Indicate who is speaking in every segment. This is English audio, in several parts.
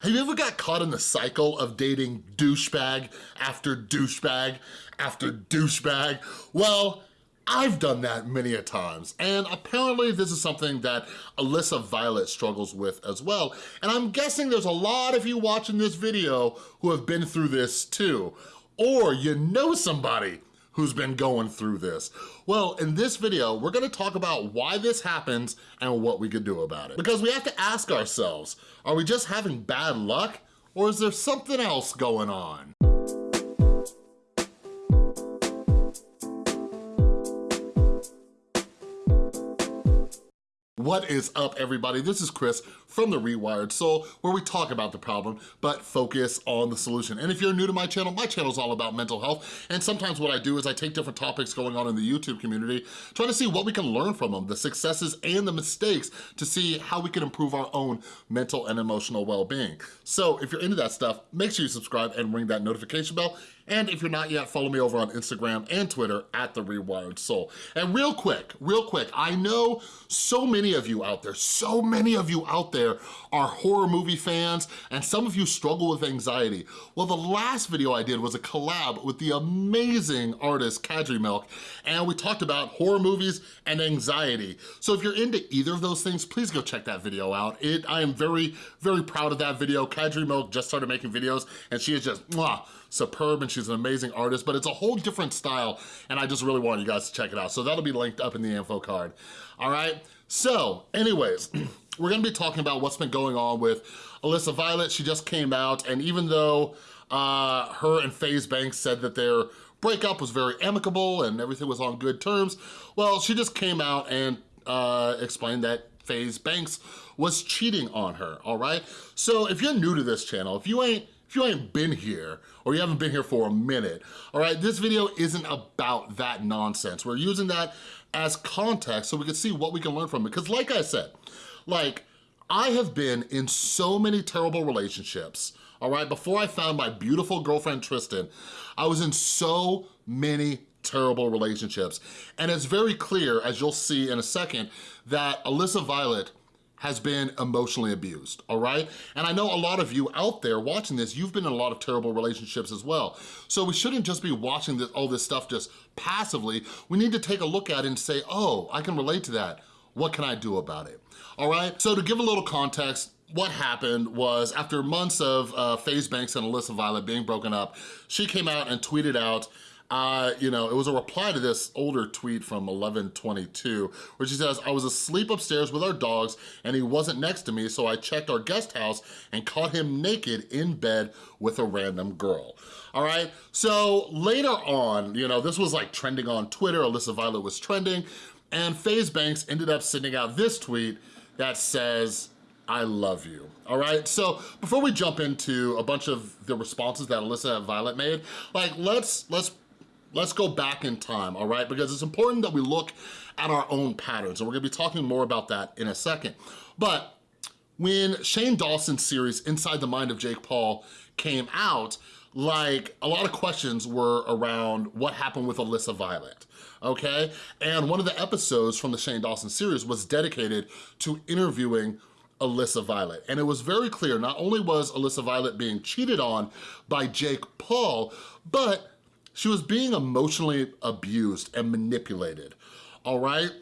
Speaker 1: Have you ever got caught in the cycle of dating douchebag after douchebag after douchebag? Well, I've done that many a times, and apparently this is something that Alyssa Violet struggles with as well, and I'm guessing there's a lot of you watching this video who have been through this too, or you know somebody who's been going through this. Well, in this video, we're gonna talk about why this happens and what we could do about it. Because we have to ask ourselves, are we just having bad luck or is there something else going on? What is up, everybody? This is Chris from The Rewired Soul, where we talk about the problem, but focus on the solution. And if you're new to my channel, my channel is all about mental health, and sometimes what I do is I take different topics going on in the YouTube community, try to see what we can learn from them, the successes and the mistakes, to see how we can improve our own mental and emotional well-being. So if you're into that stuff, make sure you subscribe and ring that notification bell, and if you're not yet, follow me over on Instagram and Twitter at The Rewired Soul. And real quick, real quick, I know so many of you out there, so many of you out there are horror movie fans, and some of you struggle with anxiety. Well, the last video I did was a collab with the amazing artist Kadri Milk, and we talked about horror movies and anxiety. So if you're into either of those things, please go check that video out. It, I am very, very proud of that video. Kadri Milk just started making videos, and she is just, mwah, superb and she's an amazing artist, but it's a whole different style and I just really want you guys to check it out. So that'll be linked up in the info card, all right? So anyways, we're gonna be talking about what's been going on with Alyssa Violet. She just came out and even though uh, her and FaZe Banks said that their breakup was very amicable and everything was on good terms, well, she just came out and uh, explained that FaZe Banks was cheating on her, all right? So if you're new to this channel, if you ain't if you ain't been here or you haven't been here for a minute, all right, this video isn't about that nonsense. We're using that as context so we can see what we can learn from it. Because like I said, like I have been in so many terrible relationships, all right? Before I found my beautiful girlfriend, Tristan, I was in so many terrible relationships. And it's very clear, as you'll see in a second, that Alyssa Violet has been emotionally abused, all right? And I know a lot of you out there watching this, you've been in a lot of terrible relationships as well. So we shouldn't just be watching this, all this stuff just passively. We need to take a look at it and say, oh, I can relate to that. What can I do about it? All right, so to give a little context, what happened was after months of uh, FaZe Banks and Alyssa Violet being broken up, she came out and tweeted out uh, you know, it was a reply to this older tweet from 1122 where she says, I was asleep upstairs with our dogs and he wasn't next to me, so I checked our guest house and caught him naked in bed with a random girl. All right, so later on, you know, this was like trending on Twitter, Alyssa Violet was trending, and FaZe Banks ended up sending out this tweet that says, I love you, all right? So before we jump into a bunch of the responses that Alyssa Violet made, like let's, let's let's go back in time, all right? Because it's important that we look at our own patterns, and we're gonna be talking more about that in a second. But when Shane Dawson's series, Inside the Mind of Jake Paul, came out, like a lot of questions were around what happened with Alyssa Violet, okay? And one of the episodes from the Shane Dawson series was dedicated to interviewing Alyssa Violet. And it was very clear, not only was Alyssa Violet being cheated on by Jake Paul, but she was being emotionally abused and manipulated, all right?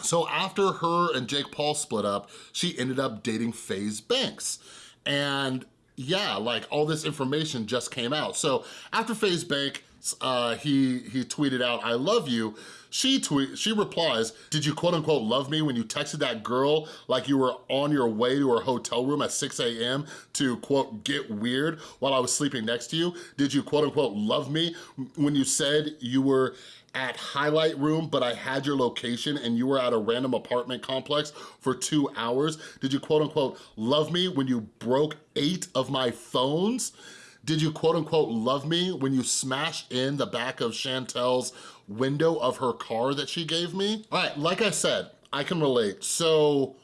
Speaker 1: So after her and Jake Paul split up, she ended up dating FaZe Banks. And yeah, like all this information just came out. So after FaZe Banks uh, he, he tweeted out, I love you, she tweet, she replies, did you quote unquote love me when you texted that girl like you were on your way to her hotel room at 6 a.m. to quote get weird while I was sleeping next to you? Did you quote unquote love me when you said you were at Highlight Room, but I had your location and you were at a random apartment complex for two hours? Did you quote unquote love me when you broke eight of my phones? Did you quote unquote love me when you smashed in the back of Chantel's window of her car that she gave me? All right, like I said, I can relate. So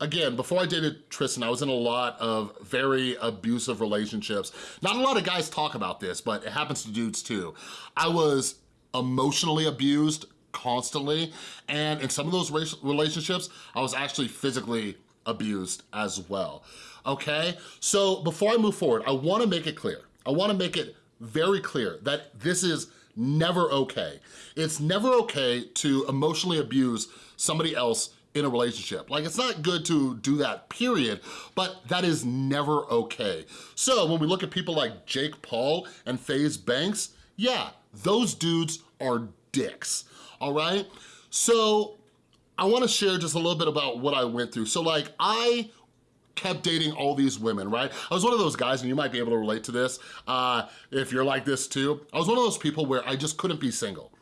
Speaker 1: again, before I dated Tristan, I was in a lot of very abusive relationships. Not a lot of guys talk about this, but it happens to dudes too. I was emotionally abused constantly, and in some of those relationships, I was actually physically abused as well, okay? So before I move forward, I wanna make it clear. I wanna make it very clear that this is never okay. It's never okay to emotionally abuse somebody else in a relationship. Like it's not good to do that, period, but that is never okay. So when we look at people like Jake Paul and FaZe Banks, yeah, those dudes are dicks, all right? So I wanna share just a little bit about what I went through. So like I kept dating all these women, right? I was one of those guys, and you might be able to relate to this uh, if you're like this too. I was one of those people where I just couldn't be single.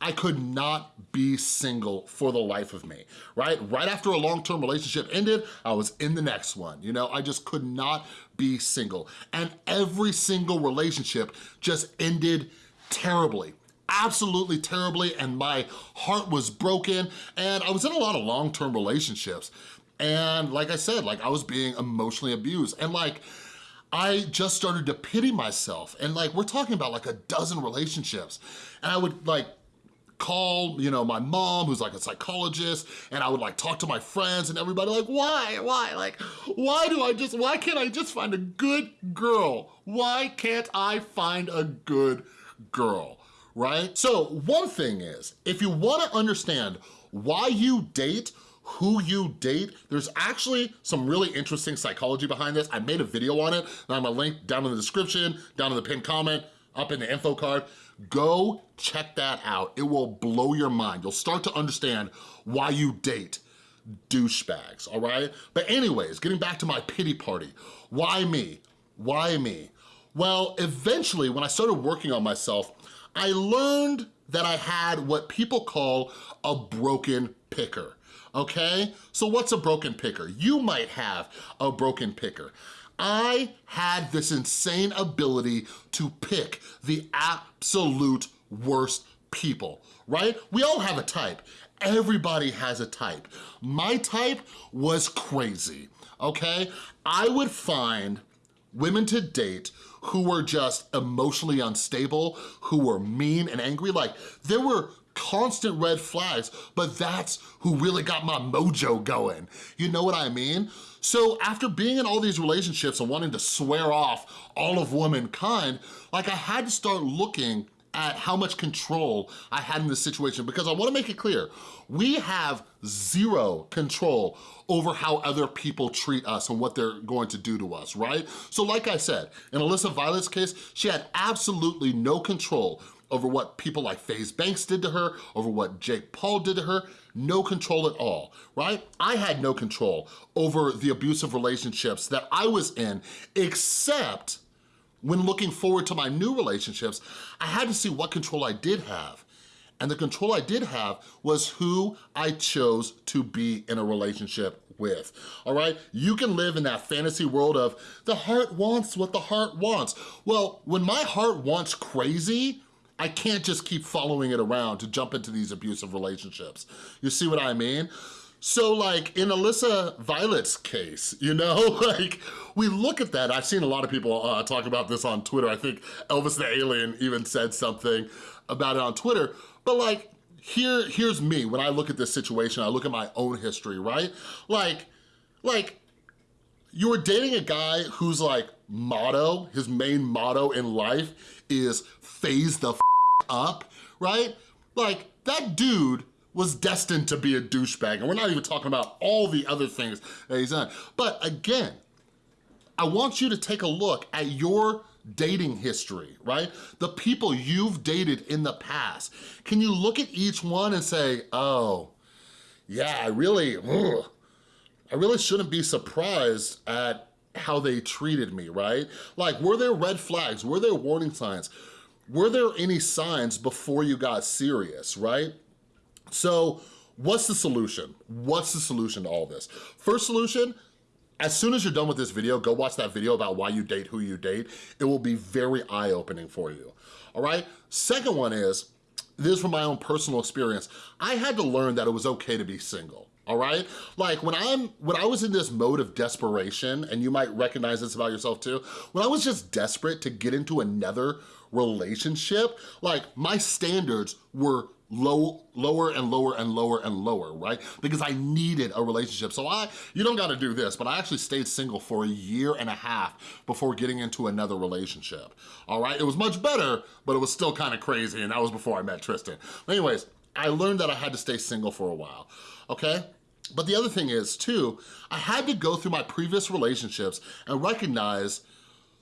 Speaker 1: I could not be single for the life of me, right? Right after a long-term relationship ended, I was in the next one, you know? I just could not be single. And every single relationship just ended terribly absolutely terribly and my heart was broken and I was in a lot of long-term relationships and like I said, like I was being emotionally abused. And like, I just started to pity myself. And like, we're talking about like a dozen relationships. And I would like call, you know, my mom, who's like a psychologist, and I would like talk to my friends and everybody like, why, why? Like, why do I just, why can't I just find a good girl? Why can't I find a good girl, right? So one thing is, if you wanna understand why you date who you date. There's actually some really interesting psychology behind this. I made a video on it, and I'm gonna link down in the description, down in the pinned comment, up in the info card. Go check that out. It will blow your mind. You'll start to understand why you date douchebags, all right? But anyways, getting back to my pity party. Why me? Why me? Well, eventually, when I started working on myself, I learned that I had what people call a broken picker okay? So what's a broken picker? You might have a broken picker. I had this insane ability to pick the absolute worst people, right? We all have a type. Everybody has a type. My type was crazy, okay? I would find women to date who were just emotionally unstable, who were mean and angry. Like, there were constant red flags, but that's who really got my mojo going. You know what I mean? So after being in all these relationships and wanting to swear off all of womankind, like I had to start looking at how much control I had in this situation because I wanna make it clear, we have zero control over how other people treat us and what they're going to do to us, right? So like I said, in Alyssa Violet's case, she had absolutely no control over what people like FaZe Banks did to her, over what Jake Paul did to her, no control at all, right? I had no control over the abusive relationships that I was in, except when looking forward to my new relationships, I had to see what control I did have. And the control I did have was who I chose to be in a relationship with, all right? You can live in that fantasy world of the heart wants what the heart wants. Well, when my heart wants crazy, I can't just keep following it around to jump into these abusive relationships. You see what I mean? So like in Alyssa Violet's case, you know, like we look at that. I've seen a lot of people uh, talk about this on Twitter. I think Elvis the Alien even said something about it on Twitter. But like, here, here's me. When I look at this situation, I look at my own history, right? Like, like you were dating a guy whose like motto, his main motto in life is FaZe the up, right? Like, that dude was destined to be a douchebag, and we're not even talking about all the other things that he's done. But again, I want you to take a look at your dating history, right? The people you've dated in the past. Can you look at each one and say, oh, yeah, I really, ugh, I really shouldn't be surprised at how they treated me, right? Like, were there red flags? Were there warning signs? were there any signs before you got serious, right? So what's the solution? What's the solution to all this? First solution, as soon as you're done with this video, go watch that video about why you date who you date. It will be very eye-opening for you, all right? Second one is, this is from my own personal experience, I had to learn that it was okay to be single all right? Like when I'm, when I was in this mode of desperation, and you might recognize this about yourself too, when I was just desperate to get into another relationship, like my standards were low, lower and lower and lower and lower, right? Because I needed a relationship. So I, you don't gotta do this, but I actually stayed single for a year and a half before getting into another relationship, all right? It was much better, but it was still kind of crazy, and that was before I met Tristan. Anyways, I learned that I had to stay single for a while, okay? But the other thing is, too, I had to go through my previous relationships and recognize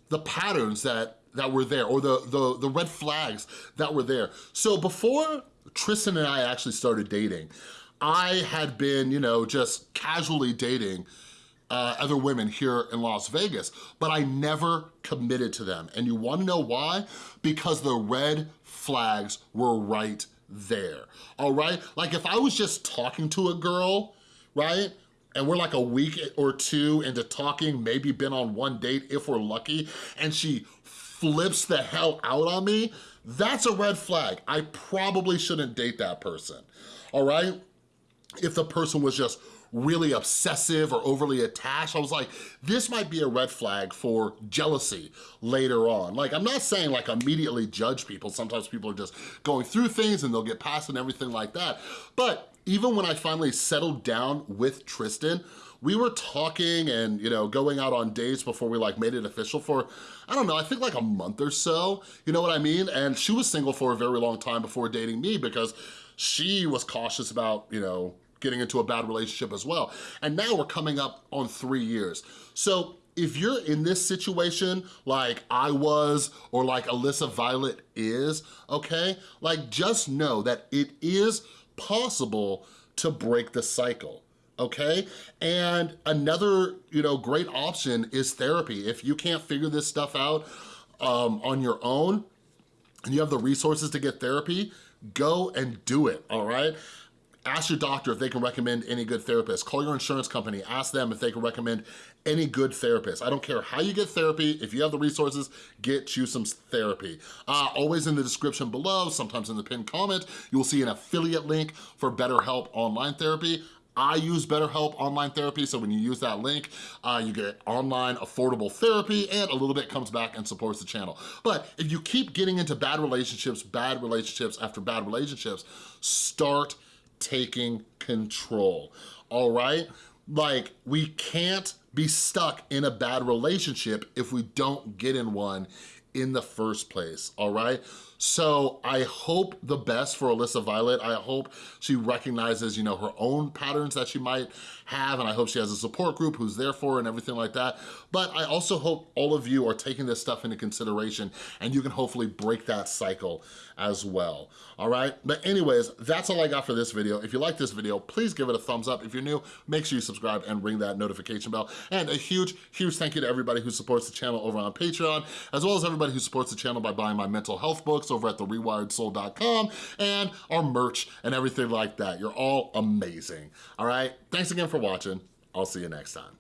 Speaker 1: the patterns that that were there or the, the, the red flags that were there. So before Tristan and I actually started dating, I had been, you know, just casually dating uh, other women here in Las Vegas, but I never committed to them. And you wanna know why? Because the red flags were right there, all right? Like if I was just talking to a girl, right? And we're like a week or two into talking, maybe been on one date if we're lucky, and she flips the hell out on me, that's a red flag. I probably shouldn't date that person, all right? If the person was just really obsessive or overly attached, I was like, this might be a red flag for jealousy later on. Like, I'm not saying like immediately judge people. Sometimes people are just going through things and they'll get past and everything like that. But even when I finally settled down with Tristan, we were talking and, you know, going out on dates before we like made it official for, I don't know, I think like a month or so, you know what I mean? And she was single for a very long time before dating me because she was cautious about, you know, getting into a bad relationship as well. And now we're coming up on three years. So if you're in this situation like I was or like Alyssa Violet is, okay? Like just know that it is possible to break the cycle okay? And another, you know, great option is therapy. If you can't figure this stuff out um, on your own, and you have the resources to get therapy, go and do it, all right? Ask your doctor if they can recommend any good therapist. Call your insurance company, ask them if they can recommend any good therapist. I don't care how you get therapy, if you have the resources, get you some therapy. Uh, always in the description below, sometimes in the pinned comment, you will see an affiliate link for BetterHelp online therapy. I use BetterHelp Online Therapy, so when you use that link, uh, you get online affordable therapy and a little bit comes back and supports the channel. But if you keep getting into bad relationships, bad relationships after bad relationships, start taking control, all right? Like, we can't be stuck in a bad relationship if we don't get in one in the first place, all right? So I hope the best for Alyssa Violet. I hope she recognizes, you know, her own patterns that she might have, and I hope she has a support group who's there for her and everything like that. But I also hope all of you are taking this stuff into consideration and you can hopefully break that cycle as well, all right? But anyways, that's all I got for this video. If you like this video, please give it a thumbs up. If you're new, make sure you subscribe and ring that notification bell. And a huge, huge thank you to everybody who supports the channel over on Patreon, as well as everybody who supports the channel by buying my mental health over at therewiredsoul.com and our merch and everything like that. You're all amazing, all right? Thanks again for watching. I'll see you next time.